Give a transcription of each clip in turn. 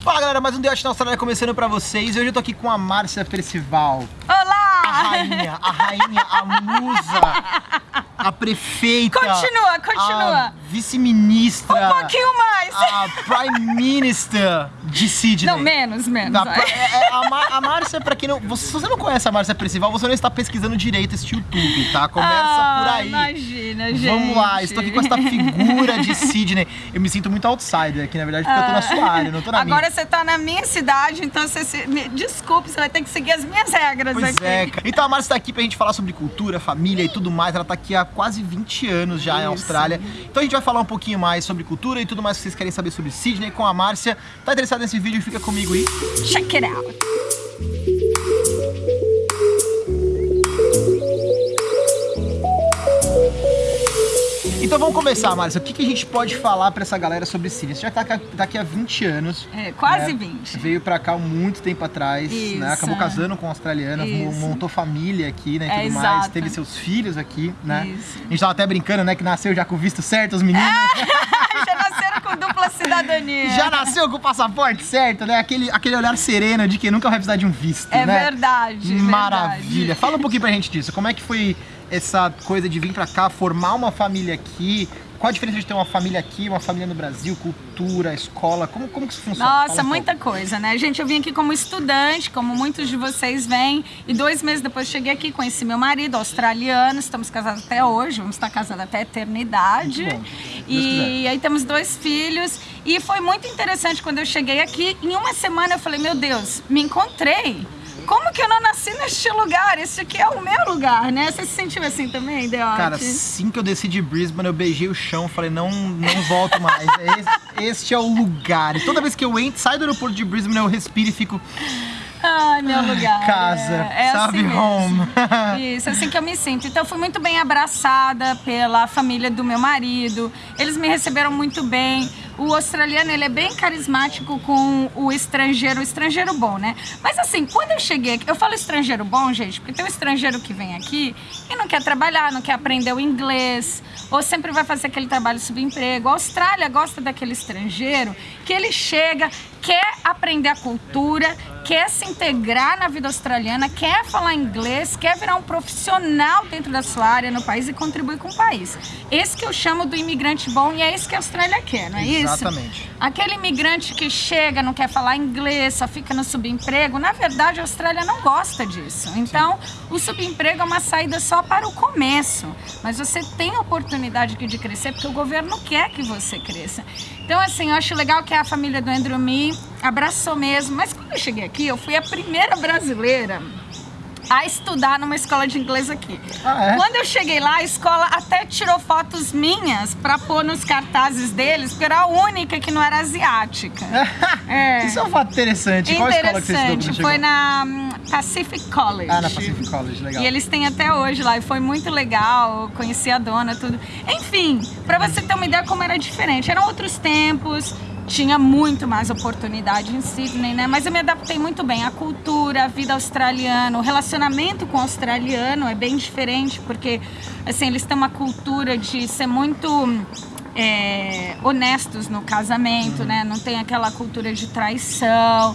Fala galera, mais um Diote na Austrália começando pra vocês. Hoje eu tô aqui com a Márcia Percival. Olá! A rainha, a rainha, a musa, a prefeita. Continua, continua. Vice-ministra. Um pouquinho mais. A Prime Minister de Sydney. Não, menos, menos. Da, é, é, a, Mar- a Márcia, pra quem não. Você, se você não conhece a Márcia Percival, você não está pesquisando direito esse YouTube, tá? Começa Ah, por aí. Imagina, gente. Vamos lá, estou aqui com essa figura de Sydney. Eu me sinto muito outsider aqui, na verdade, porque eu tô na sua área, não tô na minha. Ah. Agora você tá na minha cidade, então você se... me- desculpe, você vai ter que seguir as minhas regras Pois aqui. é. Então a Márcia tá aqui pra gente falar sobre cultura, família e tudo mais. Ela tá aqui há quase 20 anos já em Isso. Austrália. Então a gente vai falar um pouquinho mais sobre cultura e tudo mais que vocês querem saber sobre Sydney com a Márcia. Tá interessado nesse vídeo? Fica comigo aí. Check it out. Então vamos começar, Márcia. O que, que a gente pode falar pra essa galera sobre Sydney? Você já tá, tá aqui há 20 anos. É, quase né? 20. Veio pra cá muito tempo atrás, Isso. né? Acabou casando com uma australiana, Isso. montou família aqui, né? E É, tudo mais. exato. Teve seus filhos aqui, né? Isso. A gente tava até brincando, né? Que nasceu já com o visto certo, os meninos. Já nasceram com dupla cidadania. Já nasceu com o passaporte certo, né? Aquele, aquele olhar sereno de que nunca vai precisar de um visto, É né? verdade, Maravilha. verdade. Fala um pouquinho pra gente disso. Como é que foi essa coisa de vir pra cá, formar uma família aqui? Qual a diferença de ter uma família aqui, uma família no Brasil, cultura, escola? Como, como que isso funciona? Nossa, Fala muita coisa, né? Gente, eu vim aqui como estudante, como muitos de vocês vêm, e dois meses depois cheguei aqui, conheci meu marido, australiano, estamos casados até hoje, vamos estar casados até a eternidade. Bom, E aí temos dois filhos, e foi muito interessante quando eu cheguei aqui, em uma semana eu falei, meu Deus, me encontrei. Como que eu não nasci neste lugar? Esse aqui é o meu lugar, né? Você se sentiu assim também, Deote? Cara, assim que eu desci de Brisbane, eu beijei o chão, falei, não, não volto mais. Esse- Este é o lugar. E toda vez que eu entro, saio do aeroporto de Brisbane, eu respiro e fico. Ai, meu lugar. Casa, é, é sabe, assim home. Isso, assim que eu me sinto. Então, fui muito bem abraçada pela família do meu marido. Eles me receberam muito bem. O australiano, ele é bem carismático com o estrangeiro, o estrangeiro bom, né? Mas assim, quando eu cheguei aqui, eu falo estrangeiro bom, gente, porque tem um estrangeiro que vem aqui e não quer trabalhar, não quer aprender o inglês, ou sempre vai fazer aquele trabalho subemprego. A Austrália gosta daquele estrangeiro que ele chega, quer aprender a cultura, quer se integrar na vida australiana, quer falar inglês, quer virar um profissional dentro da sua área no país e contribuir com o país. Esse que eu chamo do imigrante bom e é isso que a Austrália quer, não é isso? Exatamente. Aquele imigrante que chega, não quer falar inglês, só fica no subemprego, na verdade a Austrália não gosta disso. Então, o subemprego é uma saída só para o começo, mas você tem oportunidade aqui de crescer porque o governo quer que você cresça. Então, assim, eu acho legal que a família do Andrew Me abraçou mesmo, mas quando eu cheguei aqui, eu fui a primeira brasileira a estudar numa escola de inglês aqui. Ah, é? Quando eu cheguei lá, a escola até tirou fotos minhas pra pôr nos cartazes deles, porque eu era a única que não era asiática. É. Isso é um fato interessante. Qual escola que você estudou Interessante, foi na hum, Pacific College. Ah, na Pacific College, legal. E eles têm até hoje lá, e foi muito legal, conheci a dona, tudo. Enfim, pra você ter uma ideia como era diferente, eram outros tempos, tinha muito mais oportunidade em Sydney, né? Mas eu me adaptei muito bem. A cultura, a vida australiana, o relacionamento com o australiano é bem diferente, porque, assim, eles têm uma cultura de ser muito é, honestos no casamento, né? Não tem aquela cultura de traição,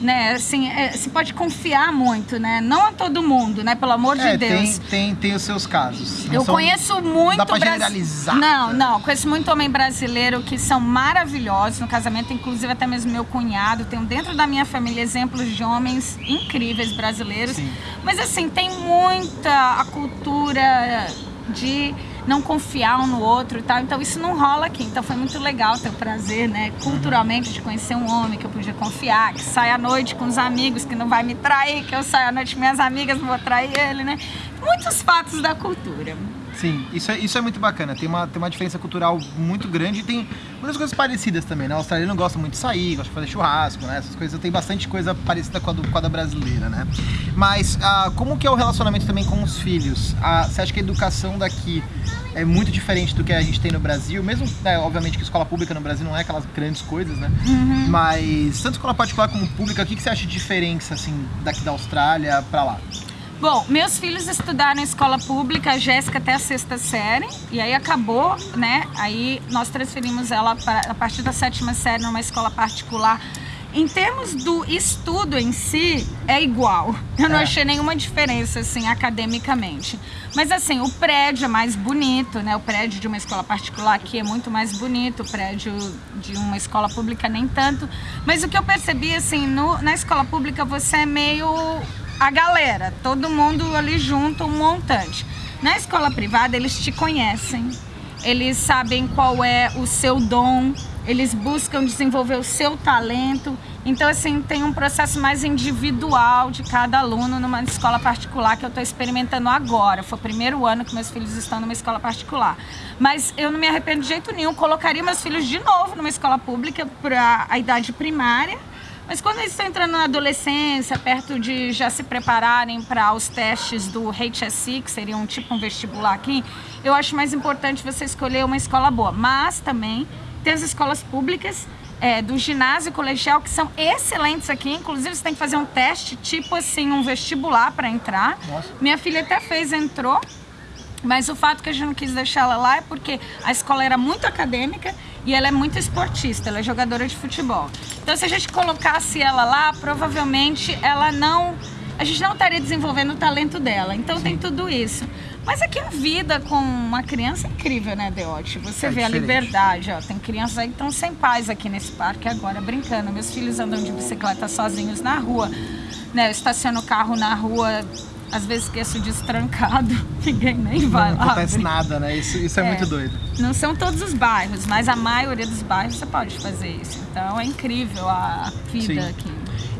né? Assim, é, se pode confiar muito, né? Não a todo mundo, né? Pelo amor É, de Deus. tem, tem, tem os seus casos. Não Eu são- conheço muito dá pra brasi- generalizar. Não, não. Conheço muito homem brasileiro que são maravilhosos no casamento, inclusive até mesmo meu cunhado. Tenho dentro da minha família exemplos de homens incríveis brasileiros. Sim. Mas assim, tem muita a cultura de não confiar um no outro e tal. Então isso não rola aqui. Então foi muito legal ter o prazer, né, culturalmente, de conhecer um homem que eu podia confiar, que sai à noite com os amigos, que não vai me trair, que eu saio à noite com minhas amigas, não vou trair ele, né? Muitos fatos da cultura. Sim, isso é, isso é muito bacana. Tem uma, tem uma diferença cultural muito grande e tem muitas coisas parecidas também, né? O australiano gosta muito de sair, gosta de fazer churrasco, né? Essas coisas. Tem bastante coisa parecida com a, do, com a da brasileira, né? Mas ah, como que é o relacionamento também com os filhos? Ah, você acha que a educação daqui é muito diferente do que a gente tem no Brasil? Mesmo, né, obviamente, que escola pública no Brasil não é aquelas grandes coisas, né? Mas tanto escola particular como pública, o que, que você acha de diferença, assim, daqui da Austrália pra lá? Bom, meus filhos estudaram em escola pública, a Jéssica até a sexta série, e aí acabou, né? Aí nós transferimos ela para, a partir da sétima série numa escola particular em termos do estudo em si, é igual. Eu não É. achei nenhuma diferença, assim, academicamente. Mas, assim, o prédio é mais bonito, né? O prédio de uma escola particular aqui é muito mais bonito, o prédio de uma escola pública nem tanto. Mas o que eu percebi, assim, no- na escola pública você é meio a galera, todo mundo ali junto, um montante. Na escola privada, eles te conhecem, eles sabem qual é o seu dom, eles buscam desenvolver o seu talento. Então, assim, tem um processo mais individual de cada aluno numa escola particular que eu estou experimentando agora. Foi o primeiro ano que meus filhos estão numa escola particular. Mas eu não me arrependo de jeito nenhum. Colocaria meus filhos de novo numa escola pública para a idade primária. Mas quando eles estão entrando na adolescência, perto de já se prepararem para os testes do HSC, que seria um tipo um vestibular aqui, eu acho mais importante você escolher uma escola boa. Mas também tem as escolas públicas é, do ginásio colegial que são excelentes aqui. Inclusive, você tem que fazer um teste, tipo assim, um vestibular para entrar. Nossa. Minha filha até fez, entrou. Mas o fato que a gente não quis deixar ela lá é porque a escola era muito acadêmica e ela é muito esportista, ela é jogadora de futebol. Então, se a gente colocasse ela lá, provavelmente ela não. A gente não estaria desenvolvendo o talento dela. Então, tem tudo isso. Mas aqui a vida com uma criança é incrível, né, Deote? Você É vê a diferente. liberdade, ó. Tem crianças aí que estão sem pais aqui nesse parque agora, brincando. Meus filhos andam de bicicleta sozinhos na rua. Né, eu estaciono o carro na rua, às vezes esqueço disso trancado. Ninguém nem vai Não lá. acontece abrir. nada, né? Isso, isso é, É. muito doido. Não são todos os bairros, mas a maioria dos bairros você pode fazer isso. Então é incrível a vida Sim. aqui.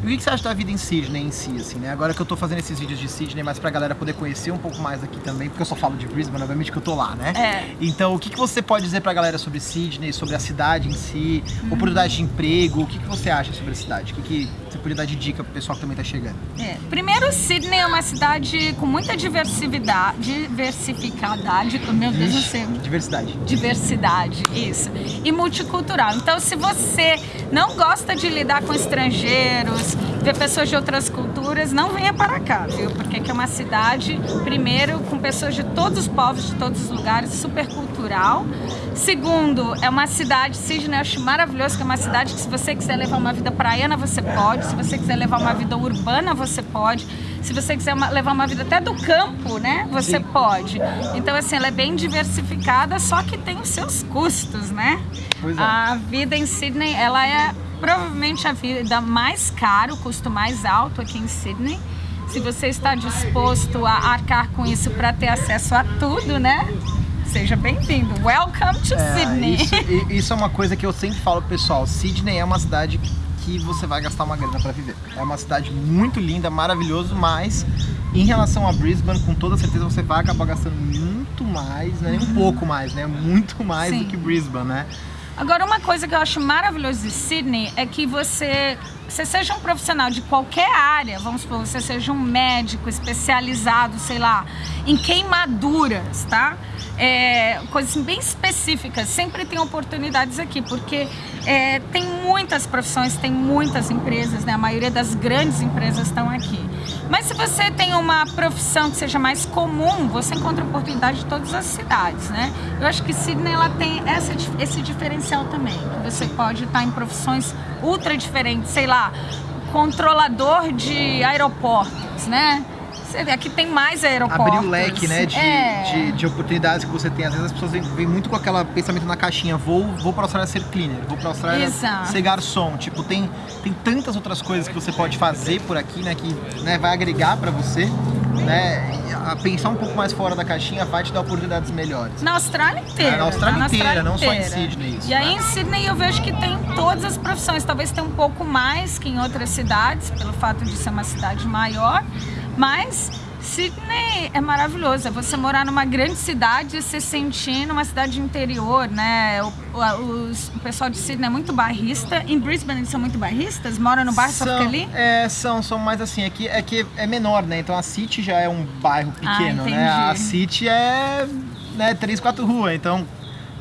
E o que você acha da vida em Sydney em si, assim, né? Agora que eu tô fazendo esses vídeos de Sydney, mas pra galera poder conhecer um pouco mais aqui também, porque eu só falo de Brisbane, obviamente que eu tô lá, né? É. Então, o que, que você pode dizer pra galera sobre Sydney, sobre a cidade em si, Uhum. oportunidade de emprego, o que, que você acha sobre a cidade? O que, que você poderia dar de dica pro pessoal que também tá chegando? É. Primeiro, Sydney é uma cidade com muita diversidade, diversificadade, meu Deus do céu, Diversidade. diversidade, isso, e multicultural. Então, se você não gosta de lidar com estrangeiros, ver pessoas de outras culturas, não venha para cá, viu? Porque aqui é uma cidade, primeiro, com pessoas de todos os povos, de todos os lugares, super cultural. Segundo, é uma cidade, Sydney eu acho maravilhoso, que é uma cidade que se você quiser levar uma vida praiana, você pode. Se você quiser levar uma vida urbana, você pode. Se você quiser uma- levar uma vida até do campo, né? Você Sim. pode. Então, assim, ela é bem diversificada, só que tem os seus custos, né? Pois é. A vida em Sydney, ela é provavelmente a vida mais cara, o custo mais alto aqui em Sydney. Se você está disposto a arcar com isso para ter acesso a tudo, né? Seja bem-vindo. Welcome to É, Sydney. Isso, isso é uma coisa que eu sempre falo pessoal. Sydney é uma cidade que você vai gastar uma grana pra viver. É uma cidade muito linda, maravilhoso, mas em relação a Brisbane, com toda certeza você vai acabar gastando muito mais, né? Um pouco mais, né? Muito mais Sim. do que Brisbane, né? Agora, uma coisa que eu acho maravilhoso de Sydney é que você, você seja um profissional de qualquer área, vamos supor, você seja um médico especializado, sei lá, em queimaduras, tá? É, coisas assim, bem específicas, sempre tem oportunidades aqui, porque é, tem muitas profissões, tem muitas empresas, né? A maioria das grandes empresas estão aqui. Mas se você tem uma profissão que seja mais comum, você encontra oportunidade de todas as cidades, né? Eu acho que Sydney ela tem essa, esse diferencial também, que você pode estar em profissões ultra diferentes, sei lá, controlador de aeroportos, né? Você vê, aqui tem mais aeroportos. Abrir o leque, né, de, É. de, de oportunidades que você tem. Às vezes as pessoas vêm, muito com aquele pensamento na caixinha, vou, vou pra Austrália ser cleaner, vou pra Austrália Exato. ser garçom. Tipo, tem, tem tantas outras coisas que você pode fazer por aqui, né, que né, vai agregar pra você, né, pensar um pouco mais fora da caixinha vai te dar oportunidades melhores. Na Austrália inteira. É, na Austrália tá? inteira, não só em inteira. Sydney, isso, E aí né? em Sydney eu vejo que tem todas as profissões. Talvez tenha um pouco mais que em outras cidades, pelo fato de ser uma cidade maior. Mas Sydney é maravilhoso. É você morar numa grande cidade e se sentir numa cidade interior, né? O, o- os- o pessoal de Sydney é muito bairrista. Em Brisbane eles são muito bairristas? Moram no bairro, só fica ali? É, são, são mais assim, é que, é que é menor, né? Então a City já é um bairro pequeno, Ah, né? A. City é né, três, quatro ruas, então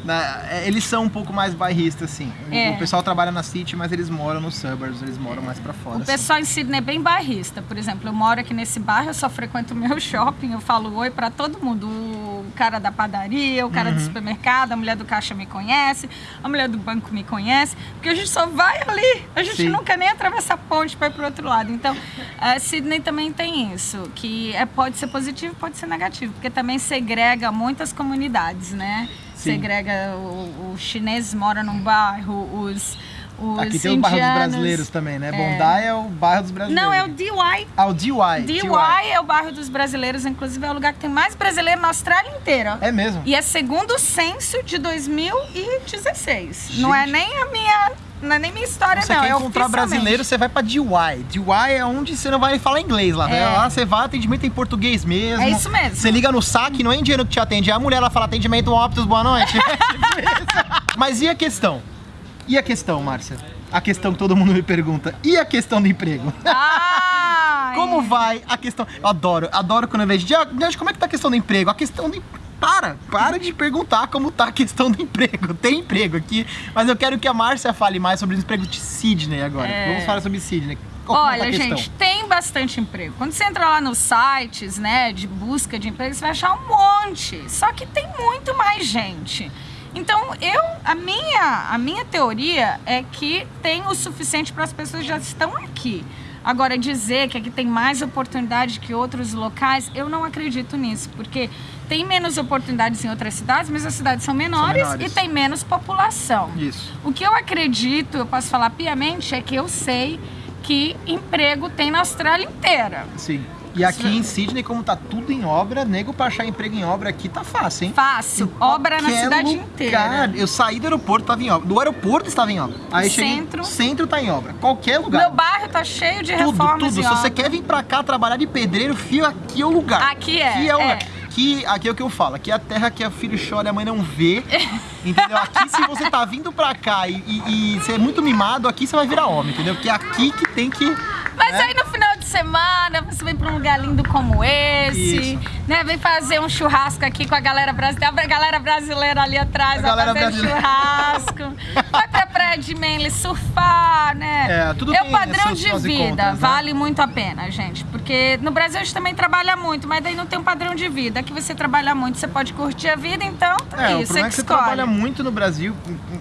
né, é, eles são um pouco mais bairristas, assim. O- É. O pessoal trabalha na City, mas eles moram nos suburbs, eles moram mais pra fora. O assim. pessoal em Sydney é bem bairrista. Por exemplo, eu moro aqui nesse bairro, eu só frequento o meu shopping, eu falo oi pra todo mundo. O cara da padaria, o cara Uhum. do supermercado, a mulher do caixa me conhece, a mulher do banco me conhece, porque a gente só vai ali, a gente Sim. nunca nem atravessa a ponte para ir pro outro lado. Então, a Sydney também tem isso, que é, pode ser positivo, pode ser negativo, porque também segrega muitas comunidades, né? Segrega, o, o chinês mora num bairro, os, os Aqui tem o bairro dos indianos- brasileiros também, né? É. Bondi é o bairro dos brasileiros. Não, é o DY. Ah, o DY. DY é o bairro dos brasileiros, inclusive é o lugar que tem mais brasileiro na Austrália inteira. É mesmo? E é segundo o censo de 2016. Não é Gente. nem a minha, não é nem minha história Você não, quer é encontrar brasileiro, você vai pra DY. DY é onde você não vai falar inglês lá. né? É. Lá você vai, atendimento em português mesmo. É isso mesmo. Você liga no saque, não é indiano que te atende, é a mulher, ela fala atendimento óptos, boa noite. Mas e a questão? E a questão, Márcia? A questão que todo mundo me pergunta. E a questão do emprego? Ah, Como é. vai a questão? Eu adoro, adoro quando eu vejo. "Diago, Diago, como é que tá a questão do emprego? A questão do. Para, para de perguntar como tá a questão do emprego. Tem emprego aqui, mas eu quero que a Márcia fale mais sobre o emprego de Sydney agora. É. Vamos falar sobre Sydney. Como Olha, tá gente, tem bastante emprego. Quando você entra lá nos sites, né, de busca de emprego, você vai achar um monte. Só que tem muito mais gente. Então, eu, a minha, a minha teoria é que tem o suficiente para as pessoas que já estão aqui. Agora, dizer que aqui tem mais oportunidade que outros locais, eu não acredito nisso, porque tem menos oportunidades em outras cidades, mas as cidades são menores, menores. e tem menos população. Isso. O que eu acredito, eu posso falar piamente, é que eu sei que emprego tem na Austrália inteira. Sim. E aqui em Sydney, como tá tudo em obra, nego pra achar emprego em obra aqui tá fácil, hein? Fácil, Em obra na cidade lugar. inteira. Eu saí do aeroporto, tava em obra. Do aeroporto estava em obra. Aí cheguei, Centro. centro tá em obra. Qualquer lugar. Meu bairro tá cheio de tudo, reformas tudo. Se você obras. quer vir pra cá trabalhar de pedreiro, fio, aqui é o lugar. Aqui é, Aqui é o lugar. é. Aqui, aqui é o que eu falo. Aqui é a terra que o filho chora e a mãe não vê. Entendeu? Aqui, se você tá vindo pra cá e, e, e você é muito mimado, aqui você vai virar homem, entendeu? Porque é aqui que tem que. Mas né? aí no final semana você vem pra um lugar lindo como esse, Isso. né? Vem fazer um churrasco aqui com a galera brasileira. A galera brasileira ali atrás, A galera fazer brasileira. churrasco. vai pra praia de Manly surfar, né? É, tudo É o padrão de vida, contras, né? vale muito a pena, gente. Porque no Brasil a gente também trabalha muito, mas daí não tem um padrão de vida. Aqui você trabalha muito, você pode curtir a vida, então tá É, aí, o você problema é que que você escolhe. trabalha muito no Brasil,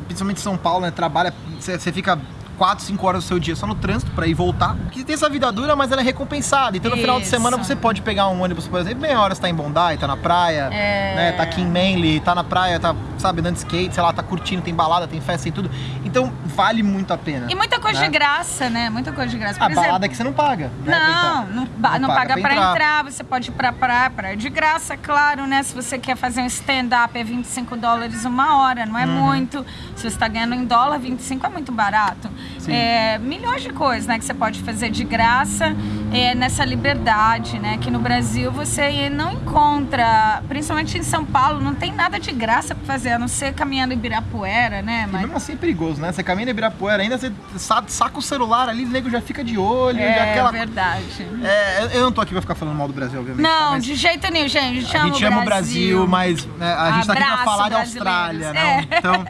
principalmente em São Paulo, né? Trabalha, você fica 4, 5 horas do seu dia só no trânsito pra ir voltar. Porque tem essa vida dura, mas ela é recompensada. Então no final de Isso. semana você pode pegar um ônibus, por exemplo, meia hora você tá em Bondi, tá na praia, É. né? Tá aqui em Manly, tá na praia, tá, sabe, andando de skate, sei lá, tá curtindo, tem balada, tem festa, tem tudo. Então vale muito a pena. E muita coisa né? de graça, né? Muita coisa de graça. Por A exemplo, balada é que você não paga, né? Não, entrar. não, ba- não paga, pra entrar. entrar. Você pode ir pra praia, praia de graça, claro, né? Se você quer fazer um stand-up é 25 dólares uma hora, não é Uhum. muito. Se você tá ganhando em dólar, 25 é muito barato. É, milhões de coisas, né? Que você pode fazer de graça é, nessa liberdade, né? Que no Brasil você não encontra, principalmente em São Paulo, não tem nada de graça pra fazer, a não ser caminhando em Ibirapuera, né? E Mas mesmo assim é perigoso, né? Você caminha em Ibirapuera, ainda você sa- saca o celular ali, o nego já fica de olho, é aquela... verdade. É, eu- não tô aqui pra ficar falando mal do Brasil, obviamente. tá? Não, Mas de jeito nenhum, gente. A gente, a gente ama o Brasil, mas né, a gente tá aqui pra Abraço, falar de. Austrália, É. né? Então,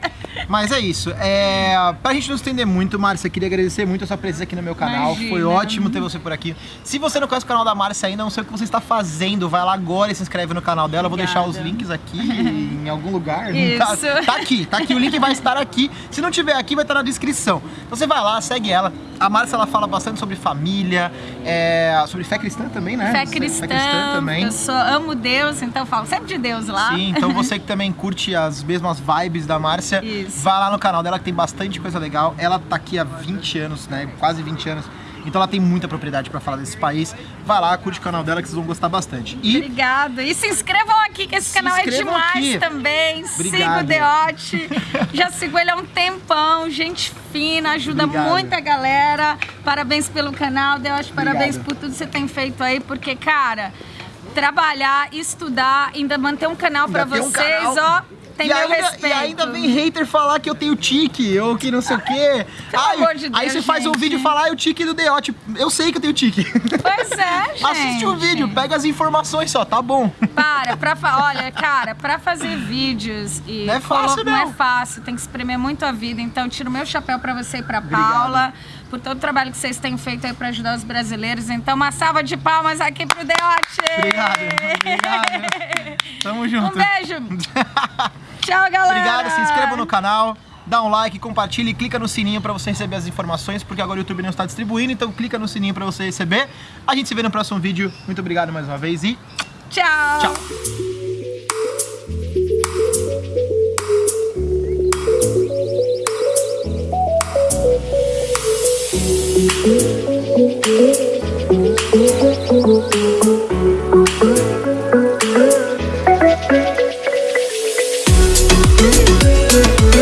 mas é isso. É, pra gente não estender muito, Márcia, queria agradecer muito a sua presença aqui no meu canal. Imagina. Foi ótimo ter você por aqui. Se você não conhece o canal da Márcia ainda, não sei o que você está fazendo, vai lá agora e se inscreve no canal dela. Eu vou deixar os links aqui em algum lugar. Isso. Tá, tá aqui, tá aqui. O link vai estar aqui. Se não tiver aqui, vai estar na descrição. Então você vai lá, segue ela. A Márcia, ela fala bastante sobre família, é, sobre fé cristã também, né? Fé cristã, também. eu sou, amo Deus, então falo sempre de Deus lá. Sim, então você que também curte as mesmas vibes da Márcia, Isso. Vai lá no canal dela que tem bastante coisa legal. Ela tá aqui há 20 anos, né? Quase 20 anos. Então ela tem muita propriedade pra falar desse país. Vai lá, curte o canal dela que vocês vão gostar bastante. E Obrigada. E se inscrevam aqui, que esse Se canal é demais aqui. também. Siga Obrigado. o Deote. Já sigo ele há um tempão. Gente fina, ajuda Obrigado. muita galera. Parabéns pelo canal, Deote. Parabéns Obrigado. por tudo que você tem feito aí, porque, cara, trabalhar, estudar, ainda manter um canal pra Ainda tem um vocês, canal. ó. Tem e meu ainda, respeito. E ainda vem hater falar que eu tenho tique, ou que não sei o quê. Pelo Ai, amor de aí Deus, você faz um gente. vídeo e fala, ah, o tique do Deote. Eu sei que eu tenho tique. Pois é, gente. Assiste o vídeo, pega as informações só, tá bom. Para, pra olha, cara, pra fazer vídeos e Não é fácil, não não. é fácil, tem que espremer muito a vida. Então, tiro meu chapéu pra você e pra Obrigado. Paula, por todo o trabalho que vocês têm feito aí pra ajudar os brasileiros. Então, uma salva de palmas aqui pro Deote! Obrigado, obrigado. Tamo junto. Um beijo. Tchau, galera. Obrigado, se inscreva no canal, dá um like, compartilha e clica no sininho pra você receber as informações, porque agora o YouTube não está distribuindo, então clica no sininho pra você receber. A gente se vê no próximo vídeo. Muito obrigado mais uma vez e Tchau. tchau.